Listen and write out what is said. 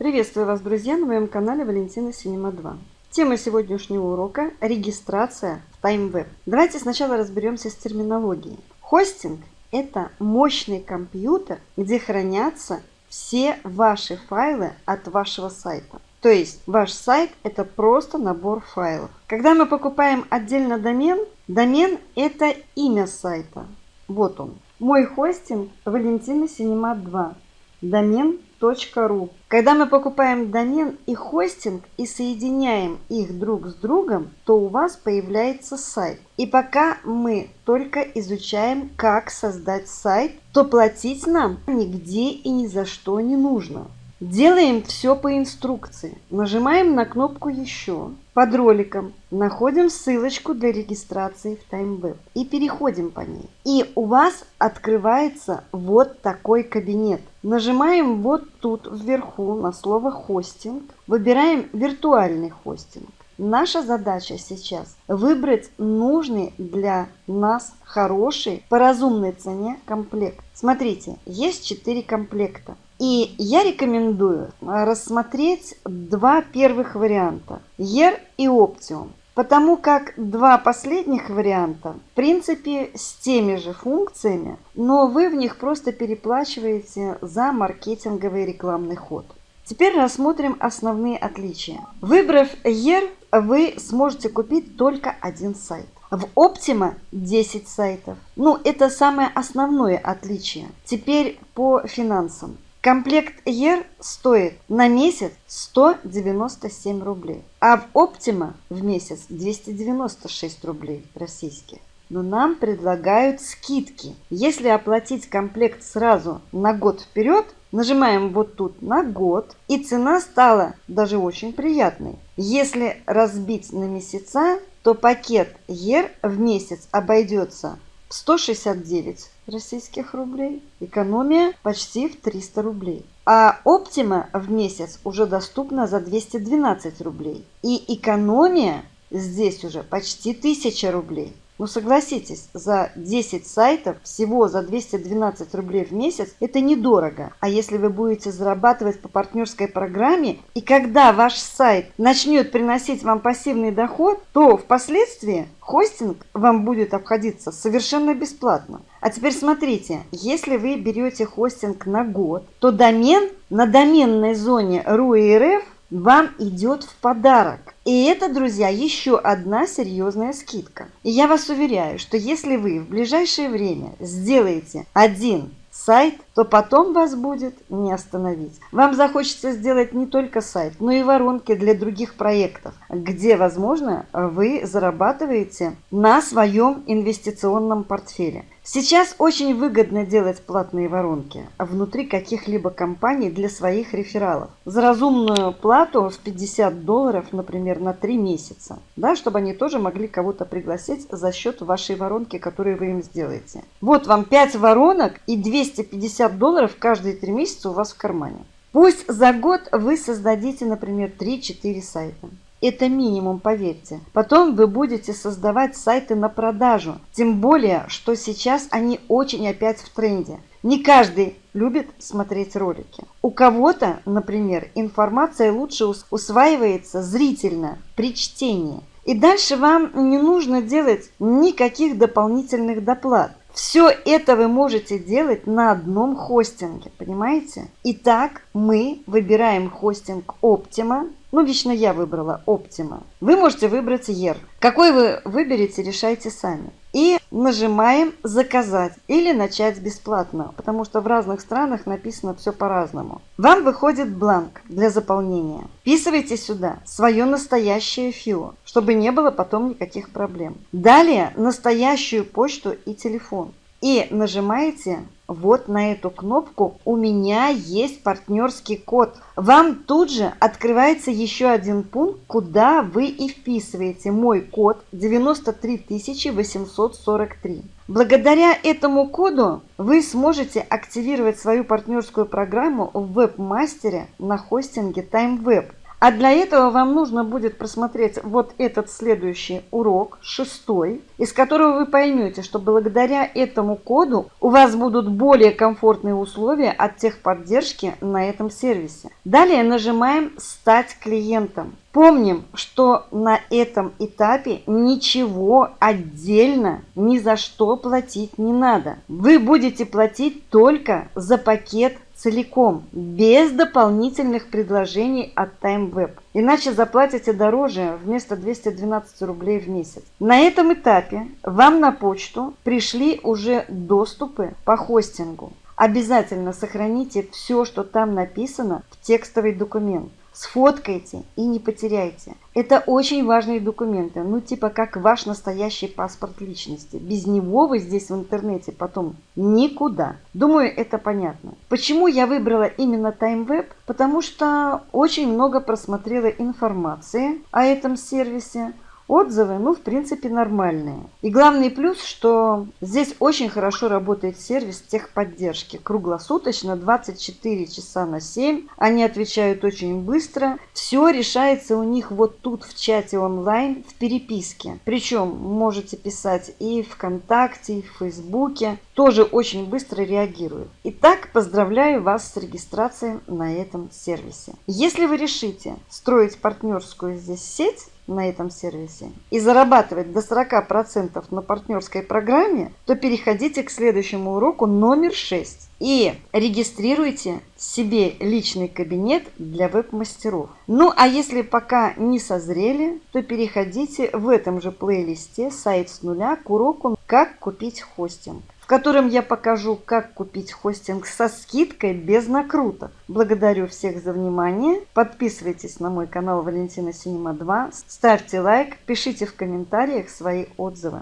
Приветствую вас, друзья, на моем канале Валентина Синема 2. Тема сегодняшнего урока – регистрация в TimeWeb. Давайте сначала разберемся с терминологией. Хостинг – это мощный компьютер, где хранятся все ваши файлы от вашего сайта. То есть ваш сайт – это просто набор файлов. Когда мы покупаем отдельно домен, домен – это имя сайта. Вот он. Мой хостинг Валентина Синема 2. Домен .ру. Когда мы покупаем домен и хостинг и соединяем их друг с другом, то у вас появляется сайт. И пока мы только изучаем, как создать сайт, то платить нам нигде и ни за что не нужно. Делаем все по инструкции. Нажимаем на кнопку «Еще». Под роликом находим ссылочку для регистрации в TimeWeb и переходим по ней. И у вас открывается вот такой кабинет. Нажимаем вот тут вверху на слово «Хостинг». Выбираем «Виртуальный хостинг». Наша задача сейчас выбрать нужный для нас хороший по разумной цене комплект. Смотрите, есть 4 комплекта. И я рекомендую рассмотреть два первых варианта – ER и Optium. Потому как два последних варианта, в принципе, с теми же функциями, но вы в них просто переплачиваете за маркетинговый рекламный ход. Теперь рассмотрим основные отличия. Выбрав ER, вы сможете купить только один сайт. В Optima 10 сайтов. Ну, это самое основное отличие. Теперь по финансам. Комплект ER стоит на месяц 197 рублей, а в Optima в месяц 296 рублей российских. Но нам предлагают скидки. Если оплатить комплект сразу на год вперед, нажимаем вот тут на год, и цена стала даже очень приятной. Если разбить на месяца, то пакет ER в месяц обойдется 169 российских рублей. Экономия почти в 300 рублей. А Optima в месяц уже доступна за 212 рублей. И экономия здесь уже почти 1000 рублей. Ну согласитесь, за 10 сайтов всего за 212 рублей в месяц это недорого. А если вы будете зарабатывать по партнерской программе, и когда ваш сайт начнет приносить вам пассивный доход, то впоследствии хостинг вам будет обходиться совершенно бесплатно. А теперь смотрите, если вы берете хостинг на год, то домен на доменной зоне RU.RF вам идет в подарок. И это, друзья, еще одна серьезная скидка. И я вас уверяю, что если вы в ближайшее время сделаете один сайт, то потом вас будет не остановить. Вам захочется сделать не только сайт, но и воронки для других проектов, где, возможно, вы зарабатываете на своем инвестиционном портфеле. Сейчас очень выгодно делать платные воронки внутри каких-либо компаний для своих рефералов. За разумную плату в 50 долларов, например, на 3 месяца. Да, чтобы они тоже могли кого-то пригласить за счет вашей воронки, которую вы им сделаете. Вот вам 5 воронок и 250 долларов каждые 3 месяца у вас в кармане. Пусть за год вы создадите, например, 3-4 сайта. Это минимум, поверьте. Потом вы будете создавать сайты на продажу. Тем более, что сейчас они очень опять в тренде. Не каждый любит смотреть ролики. У кого-то, например, информация лучше усваивается зрительно при чтении. И дальше вам не нужно делать никаких дополнительных доплат. Все это вы можете делать на одном хостинге, понимаете? Итак, мы выбираем хостинг Optima. Ну, лично я выбрала Optima. Вы можете выбрать ER. Какой вы выберете, решайте сами. И нажимаем «Заказать» или «Начать бесплатно», потому что в разных странах написано все по-разному. Вам выходит бланк для заполнения. Вписывайте сюда свое настоящее ФИО, чтобы не было потом никаких проблем. Далее настоящую почту и телефон. И нажимаете вот на эту кнопку «У меня есть партнерский код». Вам тут же открывается еще один пункт, куда вы и вписываете мой код 93843. Благодаря этому коду вы сможете активировать свою партнерскую программу в веб-мастере на хостинге TimeWeb. А для этого вам нужно будет просмотреть вот этот следующий урок, шестой, из которого вы поймете, что благодаря этому коду у вас будут более комфортные условия от техподдержки на этом сервисе. Далее нажимаем «Стать клиентом». Помним, что на этом этапе ничего отдельно ни за что платить не надо. Вы будете платить только за пакет целиком, без дополнительных предложений от TimeWeb. Иначе заплатите дороже вместо 212 рублей в месяц. На этом этапе вам на почту пришли уже доступы по хостингу. Обязательно сохраните все, что там написано в текстовый документ сфоткайте и не потеряйте. Это очень важные документы, ну типа как ваш настоящий паспорт личности. Без него вы здесь в интернете потом никуда. Думаю, это понятно. Почему я выбрала именно TimeWeb? Потому что очень много просмотрела информации о этом сервисе. Отзывы, ну, в принципе, нормальные. И главный плюс, что здесь очень хорошо работает сервис техподдержки. Круглосуточно, 24 часа на 7. Они отвечают очень быстро. Все решается у них вот тут в чате онлайн, в переписке. Причем можете писать и ВКонтакте, и в Фейсбуке. Тоже очень быстро реагируют. Итак, поздравляю вас с регистрацией на этом сервисе. Если вы решите строить партнерскую здесь сеть, на этом сервисе и зарабатывать до 40% на партнерской программе, то переходите к следующему уроку номер 6 и регистрируйте себе личный кабинет для веб-мастеров. Ну а если пока не созрели, то переходите в этом же плейлисте «Сайт с нуля» к уроку «Как купить хостинг» котором я покажу, как купить хостинг со скидкой без накруток. Благодарю всех за внимание. Подписывайтесь на мой канал Валентина Синема 2. Ставьте лайк, пишите в комментариях свои отзывы.